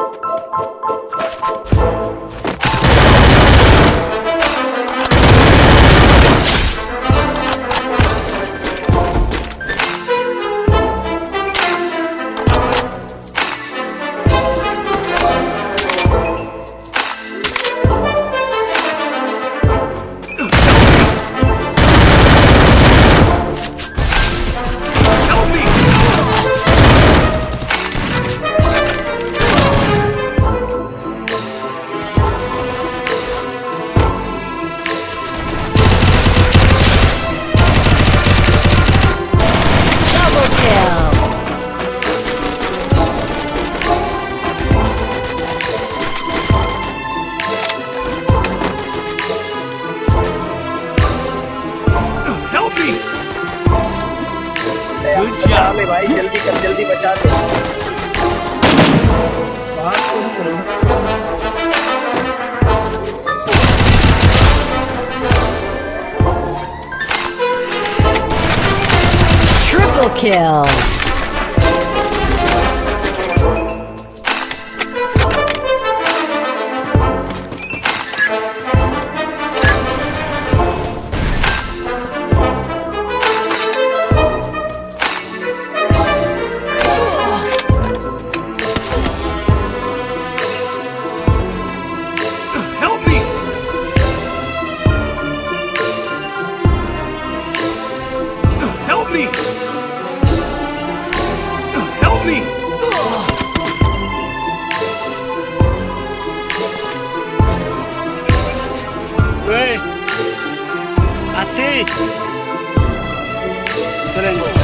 えっ? बचा ले भाई जल्दी कर जल्दी बचा ले बात तो। Triple kill! Me! Help me! Ué! Assim! Três.